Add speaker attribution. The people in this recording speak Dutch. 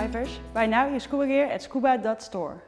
Speaker 1: skydivers, buy now your scuba gear at scuba.store.